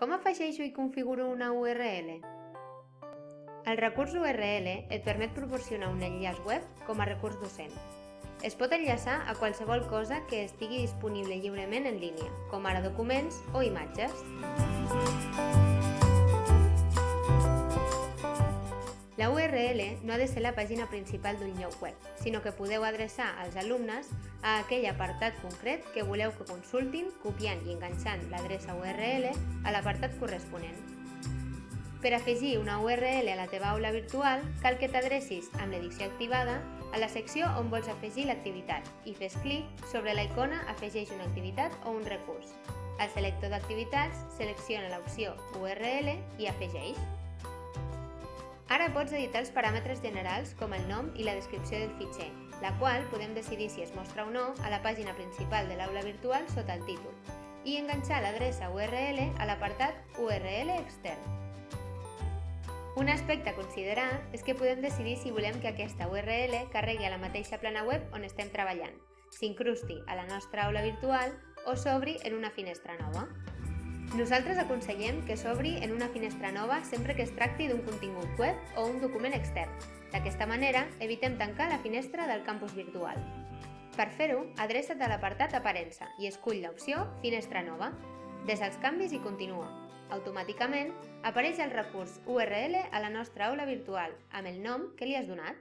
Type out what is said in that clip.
Com afegeixo i configuro una URL? El recurs URL et permet proporcionar un enllaç web com a recurs docent. Es pot enllaçar a qualsevol cosa que estigui disponible lliurement en línia, com ara documents o imatges. La URL no ha de ser la pàgina principal d'un lloc web, sinó que podeu adreçar als alumnes a aquell apartat concret que voleu que consultin copiant i enganxant l'adreça URL a l'apartat corresponent. Per afegir una URL a la teva aula virtual, cal que t'adrecis amb l'edició activada a la secció on vols afegir l'activitat i fes clic sobre la icona Afegeix una activitat o un recurs. Al selector d'activitats, selecciona l'opció URL i afegeix. Ara pots editar els paràmetres generals com el nom i la descripció del fitxer, la qual podem decidir si es mostra o no a la pàgina principal de l'aula virtual sota el títol, i enganxar l'adreça URL a l'apartat URL extern. Un aspecte a considerar és que podem decidir si volem que aquesta URL carregui a la mateixa plana web on estem treballant, s'incrusti a la nostra aula virtual o s'obri en una finestra nova. Nosaltres aconsellem que s'obri en una finestra nova sempre que es tracti d'un contingut web o un document extern. D'aquesta manera, evitem tancar la finestra del campus virtual. Per fer-ho, adreça't a l'apartat Aparença i escull l'opció Finestra nova. Des els canvis i continua. Automàticament, apareix el recurs URL a la nostra aula virtual amb el nom que li has donat.